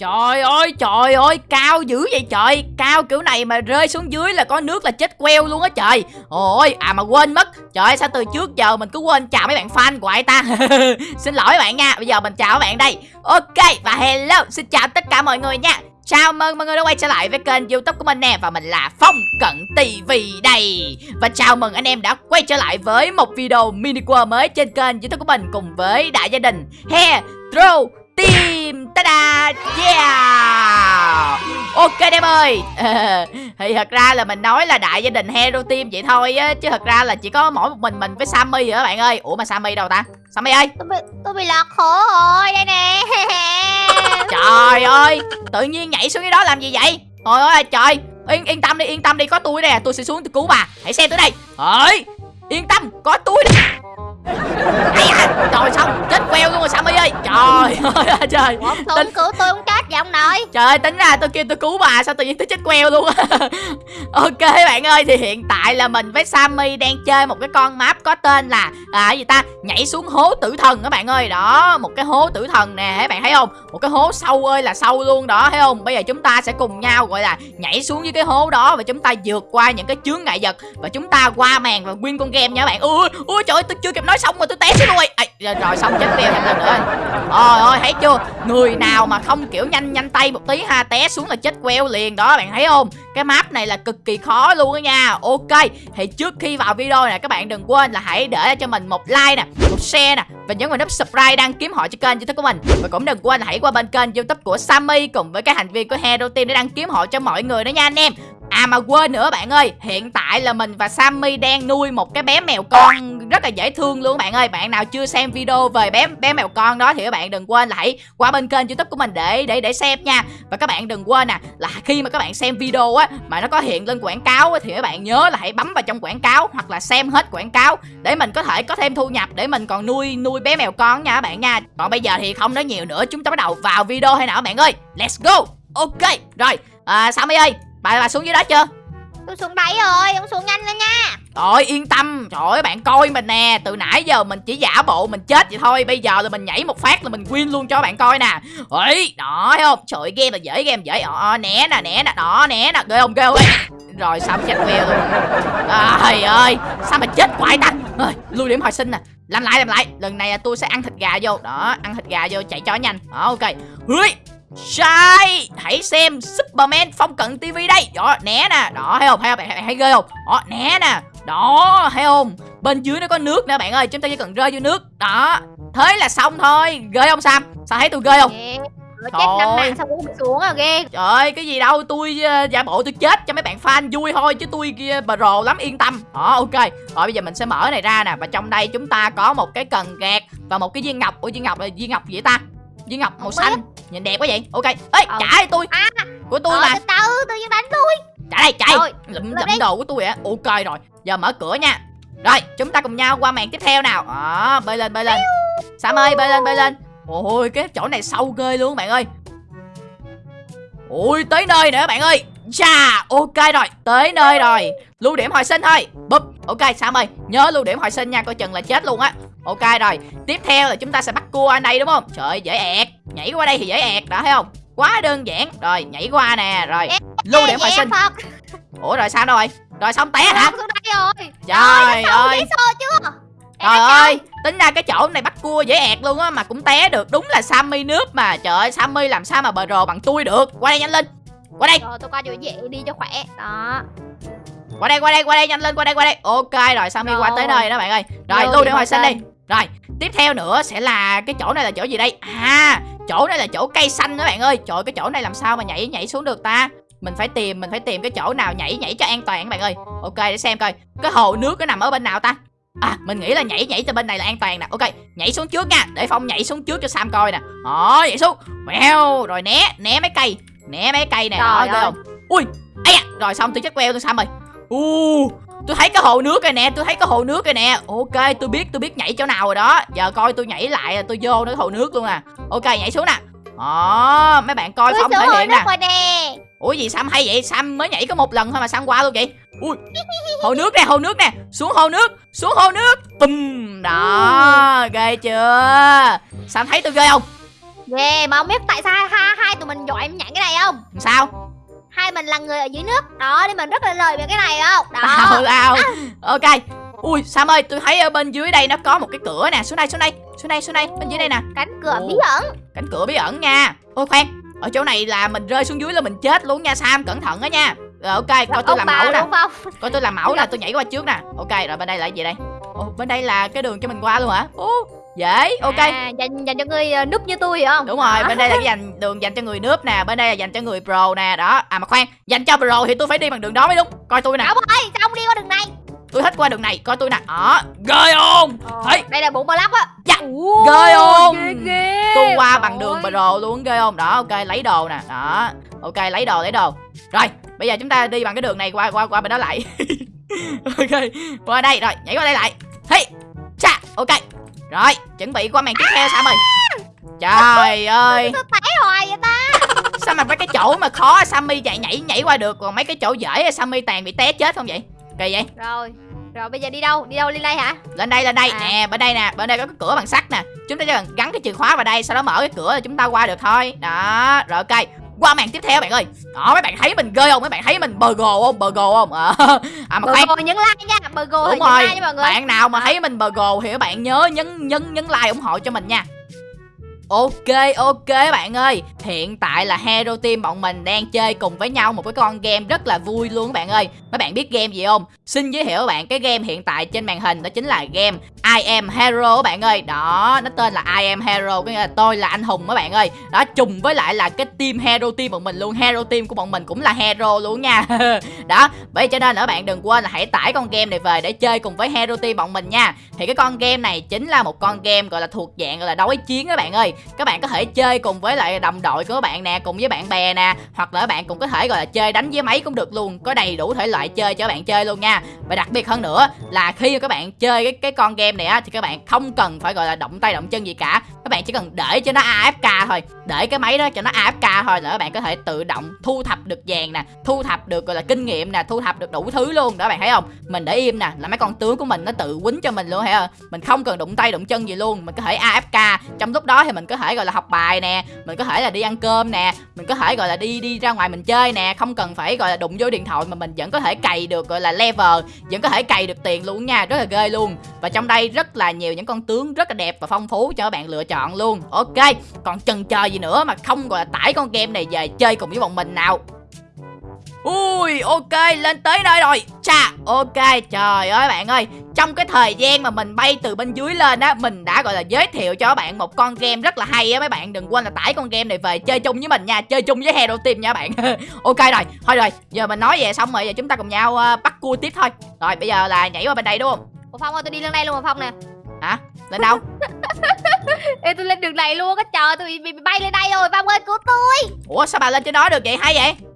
Trời ơi trời ơi, cao dữ vậy trời. Cao kiểu này mà rơi xuống dưới là có nước là chết queo luôn á trời. Ôi à mà quên mất. Trời sao từ trước giờ mình cứ quên chào mấy bạn fan của ai ta? Xin lỗi bạn nha, Bây giờ mình chào các bạn đây. Ok, và hello, Xin chào tất cả mọi người nha. Chào mừng mọi người đã quay trở lại với kênh youtube của mình nè, Và mình là Phong Cận TV đây. Và chào mừng anh em đã quay trở lại với một video mini world mới trên kênh youtube của mình Cùng với đại gia đình. Hair throw, Team, Ta-da. Yeah! Ok em ơi. Thì thật ra là mình nói là đại gia đình Hero Team vậy thôi á Chứ thật ra là chỉ có mỗi một mình mình với Sammy rồi các bạn ơi? Ủa mà Sammy đâu ta? Sammy ơi! Tôi bị tôi bị lạc khổ rồi đây nè. Trời ơi! Tự nhiên nhảy xuống cái đó làm gì vậy? Trời ơi trời! Yên, yên tâm đi yên tâm đi có tôi nè Tôi sẽ xuống tôi cứu bà. Hãy xem tới đây. Ơi! Yên tâm có tôi nè. Ây à, Trời xong chết queo luôn rồi Sammy ơi Trời ơi trời. Không cứu tôi không vậy ông nội. Trời ơi tính ra tôi kêu tôi cứu bà Sao tự nhiên tôi chết queo luôn Ok bạn ơi Thì hiện tại là mình với Sammy Đang chơi một cái con map có tên là À gì ta? Nhảy xuống hố tử thần các bạn ơi. Đó Một cái hố tử thần nè các bạn thấy không? Một cái hố sâu ơi là sâu luôn đó thấy không? Bây giờ chúng ta sẽ cùng nhau gọi là Nhảy xuống dưới cái hố đó Và chúng ta vượt qua những cái chướng ngại vật Và chúng ta qua màn và win con game nha các bạn. Ui ui trời ơi tôi chưa kịp nói xong mà tôi té xuống rồi. À, rồi, rồi xong chết queo thêm lần nữa Ôi ôi thấy chưa? Người nào mà không kiểu nhanh nhanh tay một tí ha, Té xuống là chết queo liền. Đó, bạn thấy không? Cái map này là cực kỳ khó luôn đó nha. Ok, Thì trước khi vào video này, các bạn đừng quên là hãy để cho mình một like nè, Một share nè, Và nhấn vào nút subscribe đăng kiếm họ cho kênh youtube của mình. Và cũng đừng quên là hãy qua bên kênh youtube của Sammy Cùng với các thành viên của Hero Team để đăng kiếm họ cho mọi người đó nha, anh em. À mà quên nữa bạn ơi Hiện tại là mình và Sammy đang nuôi một cái bé mèo con rất là dễ thương luôn bạn ơi. Bạn nào chưa xem video về bé bé mèo con đó Thì các bạn đừng quên là hãy qua bên kênh youtube của mình để để để xem nha. Và các bạn đừng quên nè là khi mà các bạn xem video á Mà nó có hiện lên quảng cáo á, Thì các bạn nhớ là hãy bấm vào trong quảng cáo Hoặc là xem hết quảng cáo Để mình có thể có thêm thu nhập Để mình còn nuôi nuôi bé mèo con nha các bạn nha. Còn bây giờ thì không nói nhiều nữa Chúng ta bắt đầu vào video hay nào các bạn ơi? Let's go! Ok rồi. À, Sammy ơi Bà bà xuống dưới đó chưa? Tôi xuống đáy rồi ông xuống nhanh lên nha. Trời yên tâm. Trời ơi bạn coi mình nè. Từ nãy giờ mình chỉ giả bộ mình chết vậy thôi. Bây giờ là mình nhảy một phát là mình win luôn cho bạn coi nè. Ấy Đó thấy không? Trời ơi game là dễ game dễ. Ờ né nè né nè. Đó né nè. Ghê không ghê không? Rồi sao chết queo luôn. Trời ơi Sao mà chết quại ta Ơi, Lưu điểm hồi sinh nè. Làm lại làm lại. Lần này tôi sẽ ăn thịt gà vô. Đó ăn thịt gà vô chạy cho nhanh. Đó ok. Hưi Sai. Hãy xem Superman phong cận TV đây. Đó né nè. Đó thấy không? Thấy không? Bạn thấy ghê không? Đó né nè. Đó thấy không? Bên dưới nó có nước nè bạn ơi. Chúng ta chỉ cần rơi vô nước. Đó. Thế là xong thôi. Ghê không Sam? Sao thấy tôi ghê không? Chết năm mạng sao cũng xuống à ghê. Trời ơi cái gì đâu? Tôi uh, giả bộ tôi chết cho mấy bạn fan vui thôi Chứ tôi kia bà rồ lắm yên tâm. Đó ok. Rồi bây giờ mình sẽ mở này ra nè. Và trong đây chúng ta có một cái cần gạt Và một cái viên ngọc. Ủa viên ngọc là viên ngọc gì ta? Viên ngọc màu xanh nhìn đẹp quá vậy. Ok. Ê ờ. trả tôi. À, của tôi ờ, mà từ từ tự nhiên đánh tôi. Trả đây chạy. Rồi, lụm lụm đồ của tôi ạ ok rồi. Giờ mở cửa nha. Rồi chúng ta cùng nhau qua màn tiếp theo nào. Đó bơi lên bơi lên. Sam ơi bơi lên bơi lên. Ôi cái chỗ này sâu ghê luôn bạn ơi. Ui tới nơi nữa bạn ơi. Chà, ok rồi, tới nơi rồi. Lưu điểm hồi sinh thôi. Bụp, ok Sam ơi. Nhớ lưu điểm hồi sinh nha, coi chừng là chết luôn á. Ok rồi, tiếp theo là chúng ta sẽ bắt cua ở đây đúng không? Trời ơi, dễ ẹt Nhảy qua đây thì dễ ẹt, đã thấy không? Quá đơn giản. Rồi, nhảy qua nè, rồi. Lưu điểm hồi sinh Ủa rồi sao rồi? Rồi xong té hả? Phật xuống đây rồi. Trời ơi Trời ơi, tính ra cái chỗ này bắt cua dễ ẹt luôn á Mà cũng té được, đúng là Sammy nước mà. Trời ơi, Sammy làm sao mà bờ rồ bằng tôi được? Qua đây nhanh lên. Qua đây, Rồi tôi qua chỗ dễ đi cho khỏe. Đó. Qua đây, qua đây, qua đây, nhanh lên, qua đây, qua đây. Ok rồi, Sammy qua tới nơi đó bạn ơi. Rồi, Lưu điểm hồi sinh đi. Rồi, tiếp theo nữa sẽ là cái chỗ này là chỗ gì đây? À, chỗ này là chỗ cây xanh đó bạn ơi. Trời ơi, cái chỗ này làm sao mà nhảy nhảy xuống được ta? Mình phải tìm mình phải tìm cái chỗ nào nhảy nhảy cho an toàn các bạn ơi. Ok để xem coi. Cái hồ nước nó nằm ở bên nào ta? À mình nghĩ là nhảy nhảy từ bên này là an toàn nè. Ok nhảy xuống trước nha. Để phong nhảy xuống trước cho sam coi nè. Đó nhảy xuống. Mèo rồi né né mấy cây. Né mấy cây nè. Đó Trời ghê ơi. không? Ui ấy à, rồi xong tôi chết queo tôi sam rồi u tôi thấy cái hồ nước rồi nè tôi thấy cái hồ nước rồi nè. Ok tôi biết tôi biết nhảy chỗ nào rồi đó. Giờ coi tôi nhảy lại tôi vô cái hồ nước luôn nè ok nhảy xuống nè. Đó mấy bạn coi phong xuống thể hiện nè. nè. Ủa gì Sam hay vậy? Sam mới nhảy có một lần thôi mà Sam qua luôn vậy. Ui Hồ nước nè hồ nước nè. Xuống hồ nước Xuống hồ nước. Bùm Đó Ghê chưa? Sam thấy tôi ghê không? Ghê mà không biết tại sao hai, hai tụi mình dội em nhận cái này không? Sao hai mình là người ở dưới nước. Đó để mình rất là lời về cái này không? Đó. Tào lao ok. Ui sam ơi tôi thấy ở bên dưới đây nó có một cái cửa nè. Xuống đây xuống đây. Xuống đây xuống đây. Bên dưới đây nè. Cánh cửa Ồ. bí ẩn. Cánh cửa bí ẩn nha. Ôi khoan. Ở chỗ này là mình rơi xuống dưới là mình chết luôn nha sam. Cẩn thận đó nha. Rồi ok. Coi tôi làm mẫu nè. coi tôi làm mẫu nè tôi nhảy qua trước nè. Ok rồi bên đây là gì đây? Ồ bên đây là cái đường cho mình qua luôn hả? Ồ dễ ok. À, dành dành cho người ờ, núp như tôi hiểu không? Đúng rồi Đó. bên đây là cái dành đường dành cho người nước nè bên đây là dành cho người pro nè đó. À mà khoan dành cho pro thì tôi phải đi bằng đường đó mới đúng. Coi tôi nè. Ông ơi sao ông đi qua đường này? Tôi thích qua đường này coi tôi nè. Đó ghê không? Thấy. đây là bụng bò lóc á. Dạ. Ghê không? ghê ghê. Tôi qua Trời bằng đường pro luôn ghê không? Đó ok lấy đồ nè đó. Ok lấy đồ lấy đồ. Rồi bây giờ chúng ta đi bằng cái đường này qua qua qua bên đó lại. Ok qua đây rồi nhảy qua đây lại. Hey cha ok rồi chuẩn bị qua màn tiếp theo sam ơi trời ơi. té hoài vậy ta. Sao mà mấy cái chỗ mà khó sammy chạy nhảy nhảy qua được còn mấy cái chỗ dễ sammy toàn bị té chết không vậy? Kỳ vậy? Rồi rồi bây giờ đi đâu? Đi đâu? Lên đây hả? Lên đây lên đây. À. nè bên đây nè bên đây có cái cửa bằng sắt nè. Chúng ta chỉ cần gắn cái chìa khóa vào đây sau đó mở cái cửa là chúng ta qua được thôi. Đó rồi ok qua màn tiếp theo bạn ơi. Đó mấy bạn thấy mình ghê không? Mấy bạn thấy mình bờ gồ không? Bờ gồ không? Ờ à mà khoan. nhấn like nha. Burgo thì đúng rồi. like nha mọi người. Bạn nào mà thấy mình bờ gồ thì các bạn nhớ nhấn nhấn nhấn like ủng hộ cho mình nha. Ok ok bạn ơi. Hiện tại là Hero Team bọn mình đang chơi cùng với nhau một cái con game rất là vui luôn các bạn ơi. Mấy bạn biết game gì không? Xin giới thiệu các bạn cái game hiện tại trên màn hình đó chính là game I am Hero các bạn ơi. Đó, nó tên là I am Hero, Có nghĩa là tôi là anh hùng các bạn ơi. Đó, trùng với lại là cái team Hero Team bọn mình luôn. Hero Team của bọn mình cũng là Hero luôn nha. Đó bởi cho nên là các bạn đừng quên là hãy tải con game này về để chơi cùng với Hero Team bọn mình nha. Thì cái con game này chính là một con game gọi là thuộc dạng gọi là đối chiến các bạn ơi. Các bạn có thể chơi cùng với lại đồng đội của các bạn nè, cùng với bạn bè nè, hoặc là các bạn cũng có thể gọi là chơi đánh với máy cũng được luôn. Có đầy đủ thể loại chơi cho các bạn chơi luôn nha. Và đặc biệt hơn nữa là khi các bạn chơi cái cái con game này á, thì các bạn không cần phải, gọi là, động tay động chân gì cả. Các bạn chỉ cần để cho nó AFK thôi. Để cái máy đó cho nó AFK thôi là các bạn có thể tự động thu thập được vàng nè, thu thập được, gọi là, kinh nghiệm nè, thu thập được đủ thứ luôn. Đó các bạn thấy không? Mình để im nè, là mấy con tướng của mình nó tự quýnh cho mình luôn hả không? Mình không cần đụng tay đụng chân gì luôn. Mình có thể AFK trong lúc đó thì mình có thể, gọi là, học bài nè, mình có thể là đi ăn cơm nè, mình có thể, gọi là, đi đi ra ngoài mình chơi nè, không cần phải, gọi là, đụng vô điện thoại mà mình vẫn có thể cày được, gọi là, level, vẫn có thể cày được tiền luôn nha, rất là ghê luôn. Và trong đây rất là nhiều những con tướng rất là đẹp và phong phú cho các bạn lựa chọn luôn. Ok, còn chần chờ gì nữa mà không, gọi là, tải con game này về chơi cùng với bọn mình nào? Ui ok lên tới nơi rồi. Chà ok trời ơi bạn ơi. Trong cái thời gian mà mình bay từ bên dưới lên á Mình đã gọi là giới thiệu cho các bạn một con game rất là hay á Mấy bạn. Đừng quên là tải con game này về chơi chung với mình nha Chơi chung với Hero Team nha bạn. Ok rồi thôi rồi giờ mình nói về xong rồi Giờ chúng ta cùng nhau uh, bắt cua tiếp thôi. Rồi bây giờ là nhảy qua bên đây đúng không? Ủa Phong ơi tôi đi lên đây luôn mà Phong nè. Hả? Lên đâu? Ê tôi lên đường này luôn á trời tôi bị, bay lên đây rồi Phong ơi cứu tôi. Ủa sao bà lên trên đó được vậy? Hay vậy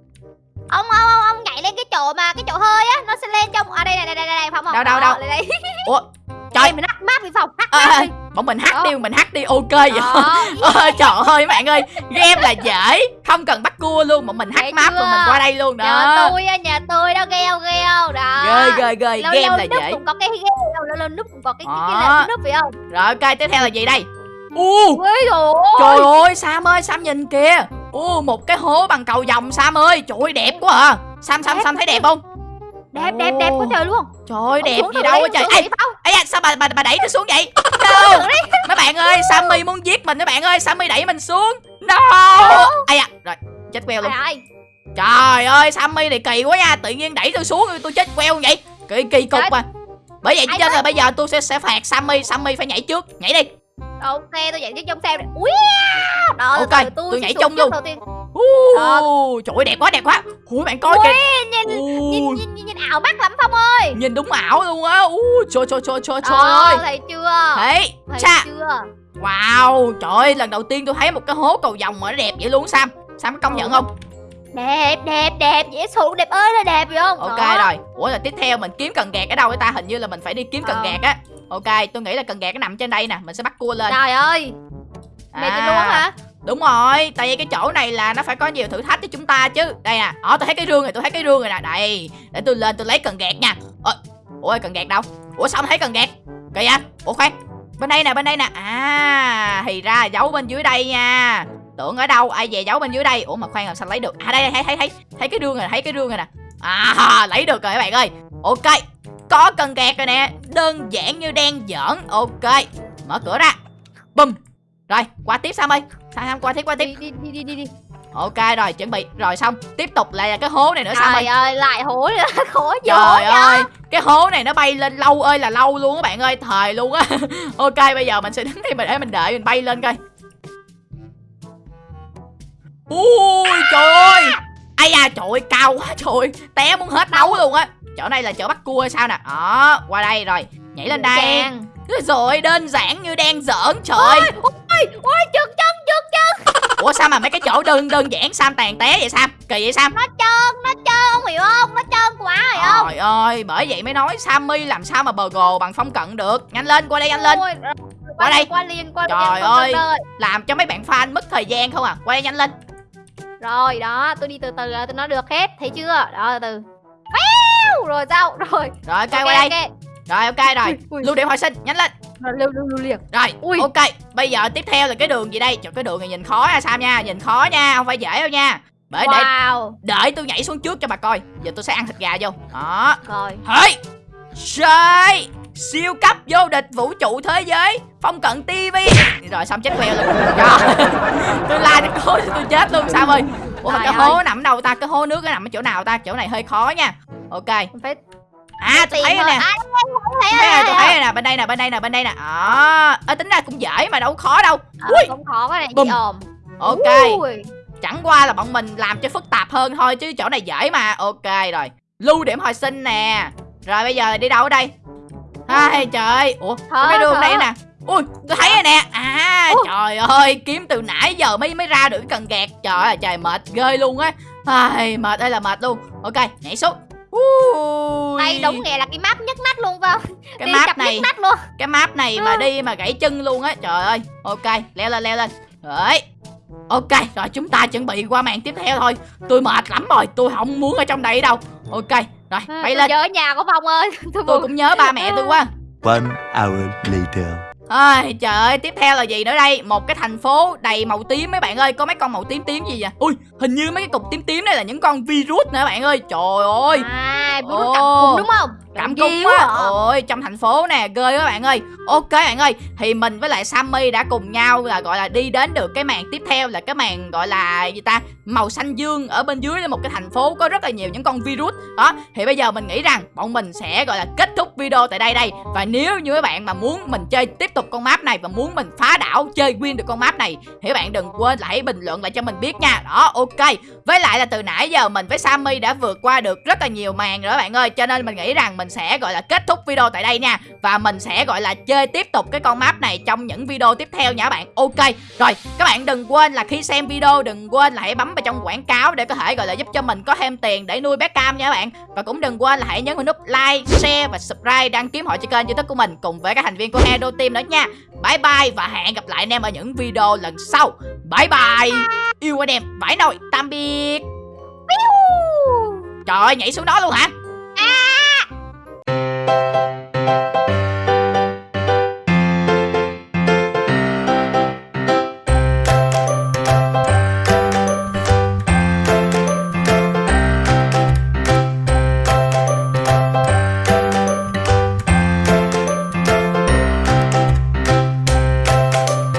ông ông ông, ông nhảy lên cái chỗ mà cái chỗ hơi á nó sẽ lên trong à đây này đây đây đây Phong Đâu, đâu, Đó, đâu? lên đây. Ủa trời. Trời mình hắt map đi Phong hắt à, Bọn mình hát đi mình hát đi ok vậy. Ôi trời ơi bạn ơi Game là dễ Không cần bắt cua luôn Bọn mình map chưa? rồi mình qua đây luôn nhà đó tôi á nhà tôi đó ghê không ghê không? Đó. Ghê ghê ghê lâu Game lâu là dễ. cũng có cái ghê lâu lâu núp cũng có cái cái, cái, cái núp phải không? Rồi ok tiếp theo là gì đây? U! Trời ơi Sam ơi Sam nhìn kìa U một cái hố bằng cầu vòng Sam ơi. Trời ơi đẹp quá à. Sam Sam. Sam thấy đẹp không? Đẹp đẹp đẹp quá trời luôn. Trời ơi đẹp gì đâu á trời. Ê. Ê da, sao bà, bà, bà đẩy tôi xuống vậy? No Mấy bạn ơi Sammy muốn giết mình mấy bạn ơi. Sammy đẩy mình xuống. No. Ây da Rồi chết queo luôn. Trời ơi Sammy này kỳ quá nha. Tự nhiên đẩy tôi xuống tôi chết queo vậy. Kỳ kỳ cục mà Bởi vậy Ai cho nên là bây giờ tôi sẽ sẽ phạt Sammy. Sammy phải nhảy trước. Nhảy đi ok tôi nhảy tiếp trong xem này. Ui đó Ok, tôi sẽ nhảy chung trước luôn. đầu tiên. Uh, Trời ơi đẹp quá đẹp quá. Ui bạn coi kìa. nhìn nhìn, nhìn, nhìn, nhìn ảo mắt lắm phong ơi. Nhìn đúng ảo luôn á. Ui trời trời trời trời trời ơi. thấy chưa? Thấy chưa? Wow Trời ơi lần đầu tiên tôi thấy một cái hố cầu vòng mà nó đẹp vậy luôn Sam. Sam có công nhận không? Đẹp đẹp đẹp. Dễ thương đẹp ơi là đẹp phải không? Ok Đó. rồi. Ủa là tiếp theo mình kiếm cần gạt ở đâu vậy ta? Hình như là mình phải đi kiếm cần Ờ. gạt á Ok tôi nghĩ là cần gạt nó nằm trên đây nè Mình sẽ bắt cua lên. Trời ơi mày À. luôn hả? Đúng rồi, tại vì cái chỗ này là nó phải có nhiều thử thách cho chúng ta chứ. Đây nè, đó tôi thấy cái rương rồi, tôi thấy cái rương rồi nè Đây, để tôi lên tôi lấy cần gạt nha. Ôi, Ủa cần gạt đâu? Ủa sao không thấy cần gạt? Kìa, ủa khoan. Bên đây nè, bên đây nè. À, thì ra giấu bên dưới đây nha. Tưởng ở đâu ai về giấu bên dưới đây? Ủa mà khoan làm sao lấy được? À đây đây, thấy thấy thấy. Thấy cái rương rồi thấy cái rương rồi nè. À lấy được rồi các bạn ơi. Ok có cần gạt rồi nè. Đơn giản như đen giỡn. Ok mở cửa ra. Bum rồi qua tiếp sam ơi. Sam qua tiếp qua tiếp? Đi đi đi đi đi ok rồi chuẩn bị. Rồi xong. Tiếp tục lại là cái hố này nữa sam ơi trời ơi. lại hố nữa. Khổ hố Trời ơi, cái hố này nó bay lên lâu ơi là lâu luôn các bạn ơi, thời luôn á. ok, bây giờ mình sẽ đứng đây mình để mình đợi mình bay lên coi. Ui trời ơi. Ai da trời ơi, cao quá trời. Ơi. Té muốn hết đấu luôn á. Chỗ này là chỗ bắt cua hay sao nè. Đó, qua đây rồi. Nhảy lên đây. Rồi đơn giản như đang giỡn trời ơi. ôi ôi trượt chân trượt chân Ủa sao mà mấy cái chỗ đơn đơn giản Sam tàn té vậy Sam? Kỳ vậy Sam? nó trơn nó trơn ông hiểu không nó trơn quá rồi không Trời ơi, bởi vậy mới nói Sammy làm sao mà bờ gồ bằng phong cận được. Nhanh lên, qua đây nhanh lên. Qua đây. qua liền qua Trời ơi. làm cho mấy bạn fan mất thời gian không à quay nhanh lên rồi đó tôi đi từ từ tôi nói được hết thấy chưa đó từ từ Phèo, rồi sao? Rồi. Rồi ok quay đây. ok. rồi ok rồi. Ui, ui. lưu điểm hồi sinh nhanh lên. Rồi, lưu lưu lưu liền. Rồi Ui. ok bây giờ tiếp theo là cái đường gì đây? Trời, cái đường này nhìn khó nha sam nha nhìn khó nha không phải dễ đâu nha. Bởi để wow. đợi tôi nhảy xuống trước cho bà coi. Giờ tôi sẽ ăn thịt gà vô. Đó. Rồi. Hey trời siêu cấp vô địch vũ trụ thế giới phong cận tivi rồi xong chết queo luôn. Trời. tôi la cho cố tôi chết luôn sao ơi. Ủa mà cái hố nằm đâu ta? Cái hố nước nó nằm ở chỗ nào ta? Chỗ này hơi khó nha ok. Phải à tôi thấy rồi. nè. À, thấy rồi, tôi thấy rồi. nè bên đây nè bên đây nè bên đây nè. Đó. À, tính ra cũng dễ mà đâu khó đâu. Ờ, Ui. cũng khó cái này Bùm. ồm. Ok. Ui. chẳng qua là bọn mình làm cho phức tạp hơn thôi chứ chỗ này dễ mà. Ok rồi. Lưu điểm hồi sinh nè. Rồi bây giờ đi đâu ở đây? Ai trời. Ơi ủa Thở, cái đường đây nè. Ui tôi thấy rồi nè. À Ui. trời ơi kiếm từ nãy giờ mới mới ra được cái cần gạt. Trời ơi trời mệt ghê luôn á. Ai mệt ơi là mệt luôn. Ok nhảy xuống Ui. đây đúng nghĩa là cái map nhức nách luôn phải không? Cái đi map này. nhức nách luôn. Cái map này mà Ừ. đi mà gãy chân luôn á trời ơi. Ok leo lên leo lên. Rồi ok rồi chúng ta chuẩn bị qua màn tiếp theo thôi. Tôi mệt lắm rồi tôi không muốn ở trong đây đâu. Ok rồi À, bay tôi lên. nhớ nhà của phong ơi. Tôi tôi cũng nhớ ba mẹ tôi quá. One hour later. Ôi trời ơi, tiếp theo là gì nữa đây? Một cái thành phố đầy màu tím mấy bạn ơi, có mấy con màu tím tím gì vậy? Ui, hình như mấy cái cục tím tím này là những con virus nè bạn ơi. Trời ơi, à Ồ. bút cảm cung đúng không cảm cúm diếu á. à. Ôi, trong thành phố nè, ghê quá bạn ơi. Ok bạn ơi, thì mình với lại Sammy đã cùng nhau là gọi là đi đến được cái màn tiếp theo là cái màn gọi là gì ta? Màu xanh dương ở bên dưới là một cái thành phố có rất là nhiều những con virus. Đó, thì bây giờ mình nghĩ rằng bọn mình sẽ gọi là kết thúc video tại đây đây. Và nếu như các bạn mà muốn mình chơi tiếp tục con map này và muốn mình phá đảo chơi win được con map này. Thì các bạn đừng quên là hãy bình luận lại cho mình biết nha. Đó, ok. Với lại là từ nãy giờ mình với Sammy đã vượt qua được rất là nhiều màn rồi các bạn ơi. Cho nên mình nghĩ rằng mình sẽ gọi là kết thúc video tại đây nha. Và mình sẽ gọi là chơi tiếp tục cái con map này trong những video tiếp theo nha các bạn. Ok. Rồi các bạn đừng quên là khi xem video đừng quên là hãy bấm vào trong quảng cáo để có thể gọi là giúp cho mình có thêm tiền để nuôi bé cam nha các bạn. Và cũng đừng quên là hãy nhấn vào nút like, share và subscribe đăng ký hội cho kênh youtube của mình Cùng với các thành viên của Hero Team nữa nha. Bye bye và hẹn gặp lại anh em ở những video lần sau. Bye bye. Yêu anh em, vãi nồi, tạm biệt. Trời ơi, nhảy xuống đó luôn hả? à